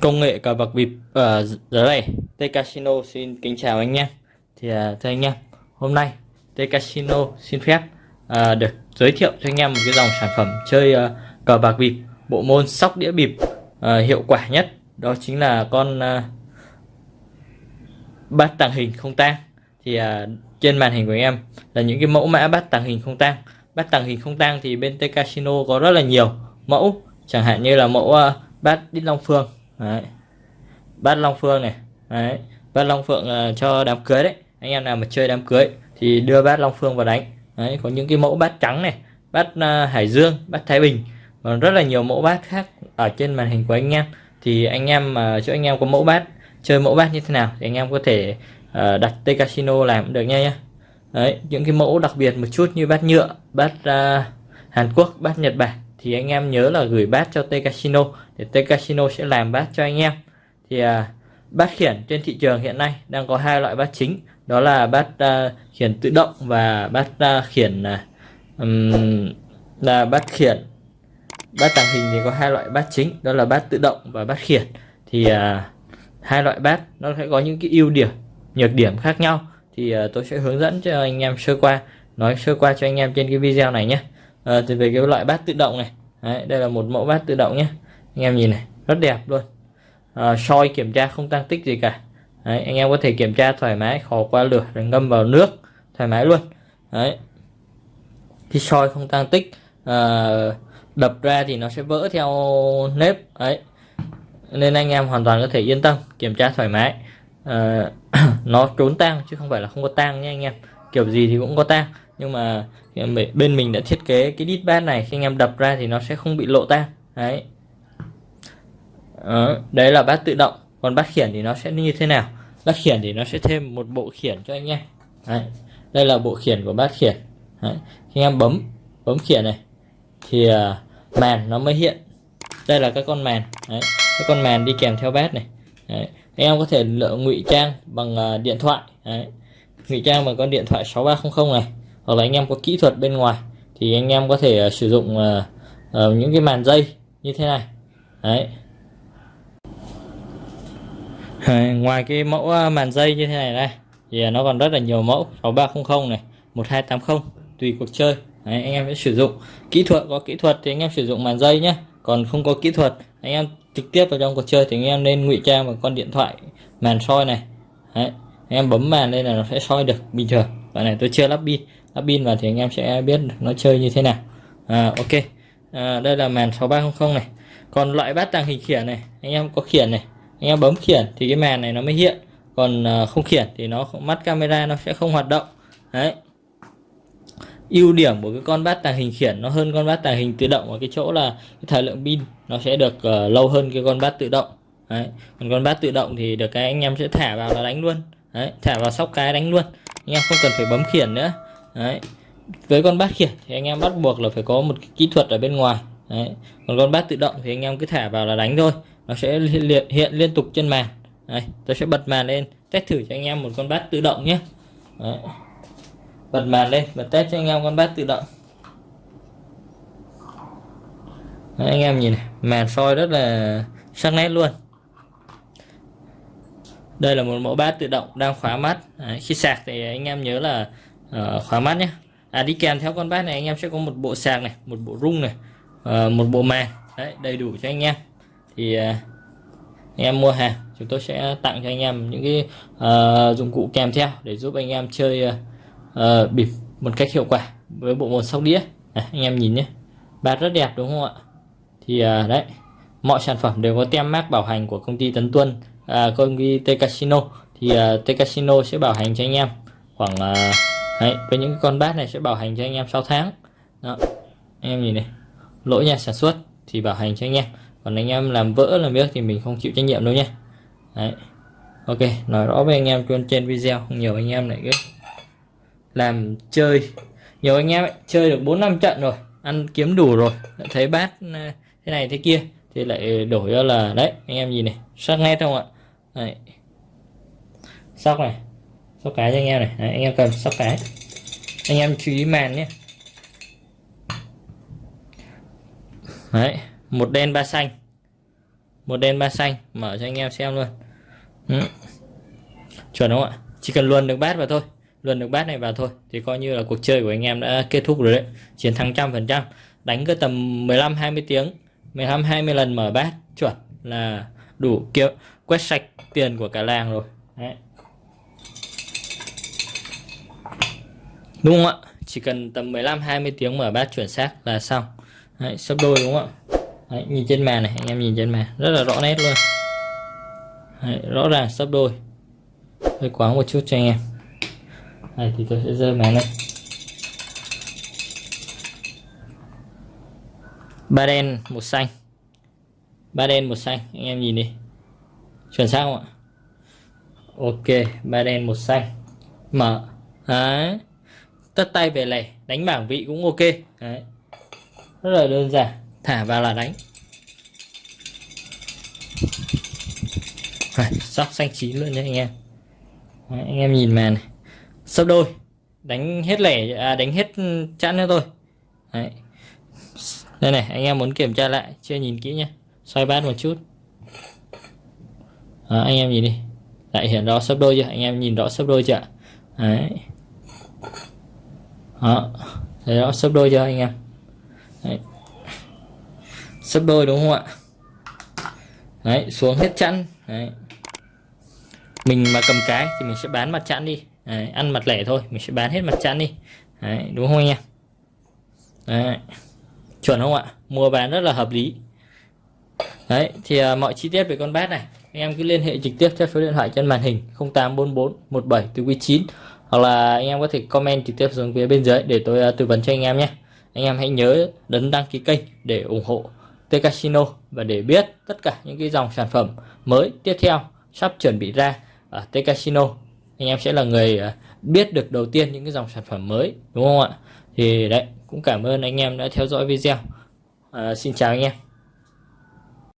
công nghệ cờ bạc bịp ở giờ này T Casino xin kính chào anh em thì uh, thưa anh em hôm nay T Casino xin phép uh, được giới thiệu cho anh em một cái dòng sản phẩm chơi uh, cờ bạc bịp bộ môn sóc đĩa bịp uh, hiệu quả nhất. Đó chính là con uh, bát tàng hình không tang. Thì uh, trên màn hình của em là những cái mẫu mã bát tàng hình không tang. Bát tàng hình không tang thì bên T Casino có rất là nhiều mẫu. Chẳng hạn như là mẫu uh, bát đít long phương. Đấy. bát long phương này. Đấy. bát long phượng uh, cho đám cưới đấy. Anh em nào mà chơi đám cưới thì đưa bát long phương vào đánh. Đấy. có những cái mẫu bát trắng này bát uh, hải dương bát thái bình còn rất là nhiều mẫu bát khác ở trên màn hình của anh em. Thì anh em mà chỗ anh em có mẫu bát chơi mẫu bát như thế nào thì anh em có thể uh, đặt T Casino làm cũng được nha nhé đấy những cái mẫu đặc biệt một chút như bát nhựa bát uh, Hàn Quốc bát Nhật Bản thì anh em nhớ là gửi bát cho T Casino để T Casino sẽ làm bát cho anh em. Thì uh, bát khiển trên thị trường hiện nay đang có hai loại bát chính đó là bát uh, khiển tự động và bát uh, khiển uh, um, là bát khiển bát tàng hình thì có hai loại bát chính đó là bát tự động và bát khiển. Thì à, hai loại bát nó sẽ có những cái ưu điểm nhược điểm khác nhau. Thì à, tôi sẽ hướng dẫn cho anh em sơ qua nói sơ qua cho anh em trên cái video này nhé. À, thì về cái loại bát tự động này Đấy, đây là một mẫu bát tự động nhé. Anh em nhìn này rất đẹp luôn. À, soi kiểm tra không tăng tích gì cả. Đấy, anh em có thể kiểm tra thoải mái khó qua lửa rồi ngâm vào nước thoải mái luôn. Đấy. khi soi không tăng tích à, đập ra thì nó sẽ vỡ theo nếp ấy nên anh em hoàn toàn có thể yên tâm kiểm tra thoải mái. À, nó trốn tang chứ không phải là không có tang nha anh em. Kiểu gì thì cũng có tang nhưng mà bên mình đã thiết kế cái đít bát này khi anh em đập ra thì nó sẽ không bị lộ tang đấy. Đó, đấy là bát tự động. Còn bát khiển thì nó sẽ như thế nào? Bát khiển thì nó sẽ thêm một bộ khiển cho anh em. Đấy. đây là bộ khiển của bát khiển. Đấy. khi anh em bấm bấm khiển này thì uh, màn nó mới hiện đây là các con màn đấy. các con màn đi kèm theo bát này đấy. anh em có thể lựa ngụy trang bằng uh, điện thoại đấy. ngụy trang bằng con điện thoại 6300 này hoặc là anh em có kỹ thuật bên ngoài thì anh em có thể uh, sử dụng uh, uh, những cái màn dây như thế này đấy ngoài cái mẫu màn dây như thế này này thì nó còn rất là nhiều mẫu 6300 này 1280 tùy cuộc chơi đấy, anh em sẽ sử dụng kỹ thuật có kỹ thuật thì anh em sử dụng màn dây nhé còn không có kỹ thuật anh em trực tiếp vào trong cuộc chơi thì anh em nên ngụy trang bằng con điện thoại màn soi này. Đấy, anh em bấm màn lên là nó sẽ soi được bình thường. Bạn này tôi chưa lắp pin. Lắp pin vào thì anh em sẽ biết nó chơi như thế nào. À, ok. À, đây là màn 6300 này. Còn loại bát tàng hình khiển này anh em có khiển này. Anh em bấm khiển thì cái màn này nó mới hiện. Còn à, không khiển thì nó mắt camera nó sẽ không hoạt động. Đấy ưu điểm của cái con bát tàng hình khiển nó hơn con bát tàng hình tự động ở cái chỗ là cái thời lượng pin nó sẽ được uh, lâu hơn cái con bát tự động đấy. còn con bát tự động thì được cái anh em sẽ thả vào là đánh luôn đấy thả vào sóc cái đánh luôn anh em không cần phải bấm khiển nữa đấy với con bát khiển thì anh em bắt buộc là phải có một cái kỹ thuật ở bên ngoài đấy. còn con bát tự động thì anh em cứ thả vào là đánh thôi nó sẽ hiện, hiện liên tục trên màn đấy. tôi sẽ bật màn lên test thử cho anh em một con bát tự động nhé Đấy bật màn lên và test cho anh em con bát tự động. Đấy, anh em nhìn này màn soi rất là sắc nét luôn. Đây là một mẫu bát tự động đang khóa mắt. Đấy, khi sạc thì anh em nhớ là uh, khóa mắt nhé. À đi kèm theo con bát này anh em sẽ có một bộ sạc này một bộ rung này uh, một bộ màn. Đấy đầy đủ cho anh em. Thì uh, anh em mua hàng chúng tôi sẽ tặng cho anh em những cái uh, dụng cụ kèm theo để giúp anh em chơi uh, uh, bịp một cách hiệu quả với bộ môn sóc đĩa. À, anh em nhìn nhé. Bát rất đẹp đúng không ạ? Thì uh, đấy mọi sản phẩm đều có tem mác bảo hành của công ty Tấn Tuân à, công ty T Casino. Thì uh, T Casino sẽ bảo hành cho anh em khoảng uh, đấy, với những con bát này sẽ bảo hành cho anh em 6 tháng. Đó anh em nhìn này lỗi nhà sản xuất thì bảo hành cho anh em. Còn anh em làm vỡ làm biết thì mình không chịu trách nhiệm đâu nhé. Đấy ok nói rõ với anh em trên video video nhiều anh em lại cái làm chơi. Nhiều anh em ấy, chơi được bốn năm trận rồi ăn kiếm đủ rồi thấy bát ờ, thế này thế kia thì lại đổi ra là đấy anh em nhìn này sắc nét không ạ. Đấy. sóc này sóc cái cho anh em này đấy, anh em cần sóc cái. Anh em chú ý màn nhé. Đấy một đen ba xanh. Một đen ba xanh mở cho anh em xem luôn. Ừ. chuẩn không ạ? Chỉ cần luôn được bát vào thôi luồn được bát này vào thôi. Thì coi như là cuộc chơi của anh em đã kết thúc rồi đấy. Chiến thắng trăm phần trăm. Đánh cái tầm 15 20 tiếng. 15 20 lần mở bát. Chuẩn là đủ kiểu quét sạch tiền của cả làng rồi. Đấy. đúng không ạ? Chỉ cần tầm 15 20 tiếng mở bát chuẩn xác là xong. Đấy, sấp đôi đúng không ạ? Đấy, nhìn trên màn này anh em nhìn trên màn. Rất là rõ nét luôn. Đấy, rõ ràng sấp đôi. Hơi quá một chút cho anh em này thì tôi sẽ rơi màn lên ba đen một xanh. Ba đen một xanh. Anh em nhìn đi. Chuẩn xác không ạ? Ok ba đen một xanh. Mở. Đấy. Tất tay về lẻ. Đánh bảng vị cũng ok. Đấy. Rất là đơn giản. Thả vào là đánh. Sóc xanh chín luôn nha anh em. Đấy, anh em nhìn màn này sấp đôi. Đánh hết lẻ à, đánh hết chẵn cho thôi. Đấy. Đây này anh em muốn kiểm tra lại chưa nhìn kỹ nhé xoay bát một chút. À, anh em nhìn đi. Lại hiện rõ sấp đôi chưa? Anh em nhìn rõ sấp đôi chưa đấy. Đó. Thấy rõ sấp đôi chưa anh em? Đấy. sấp đôi đúng không ạ? Đấy xuống hết chẵn. Đấy. Mình mà cầm cái thì mình sẽ bán mặt chẵn đi đấy, ăn mặt lẻ thôi mình sẽ bán hết mặt chẵn đi. Đấy, đúng không anh em? Đấy chuẩn không ạ? Mua bán rất là hợp lý. Đấy thì à, mọi chi tiết về con bát này anh em cứ liên hệ trực tiếp theo số điện thoại trên màn hình 0844 17 từ quý 9 hoặc là anh em có thể comment trực tiếp xuống phía bên dưới để tôi uh, tư vấn cho anh em nhé. Anh em hãy nhớ đấn đăng ký kênh để ủng hộ T Casino và để biết tất cả những cái dòng sản phẩm mới tiếp theo sắp chuẩn bị ra ở T Casino anh em sẽ là người à, biết được đầu tiên những cái dòng sản phẩm mới đúng không ạ? Thì đấy cũng cảm ơn anh em đã theo dõi video. À, xin chào anh em.